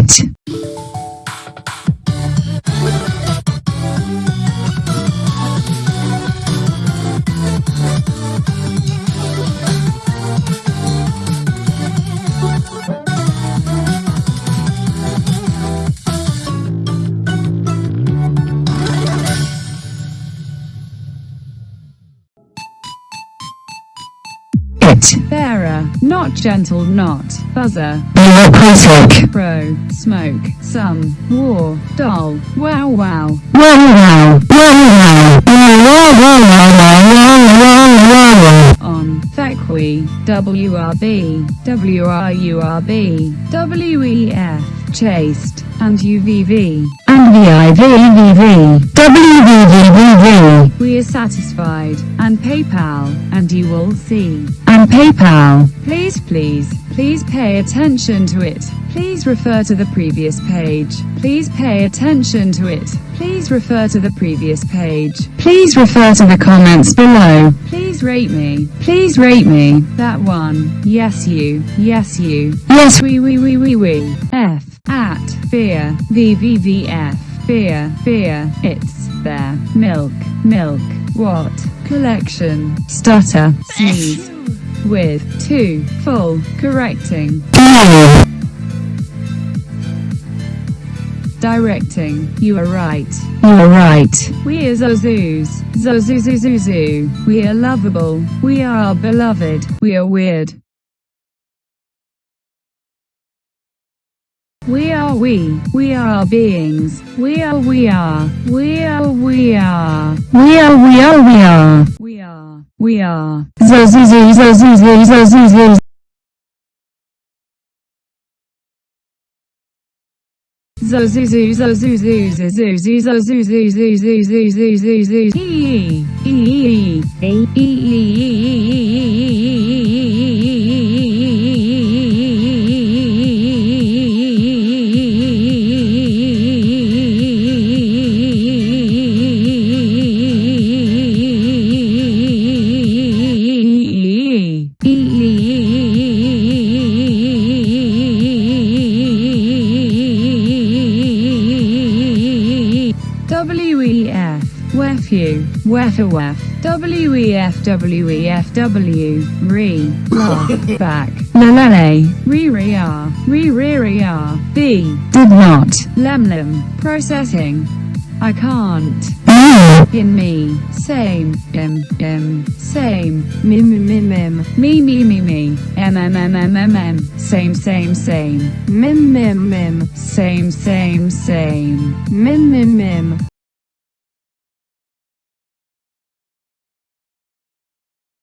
It. It. Bearer, not gentle, not buzzer. Bureaucratic. Pro, smoke, some, war, doll, wow wow. Wow wow. Wow wow. Wow wow wow wow wow wow wow. On, Fequi, WRB, WRURB, WEF, chaste, and UVV. WVVVV. We are satisfied, and PayPal, and you will see. And PayPal. Please, please, please pay attention to it. Please refer to the previous page. Please pay attention to it. Please refer to the previous page. Please refer to the comments below. Please rate me. Please rate me. That one. Yes, you. Yes, you. Yes. We, we, we, we, we. F. At. Fear. VVVF. Fear. Fear. It's there. Milk. Milk. What? Collection. Stutter. Sneeze. With. Two. Full. Correcting. Directing. You are right. You're right. We are Zozoos. Zozuzuzuzu. We are lovable. We are beloved. We are weird. We are we. We are beings. We are we are. We are we are. We are, we are, we are. We are. We are. Zozuzu, zozuzu, zozuzu. Zozuzu zozuzu WEF, WEFU, WEFAWEF, WEF, WEFW, RE, laugh, back, Lalale. re re r, re re re r, B, Did not. lemlem, processing. I can't. Mm. In me, same, m, m, same, mim, mim, mim, me, me, me, me, m, m, m, m, m, m, same, same, same, mim, mim, mim, same, same, same, mim, mim, mim.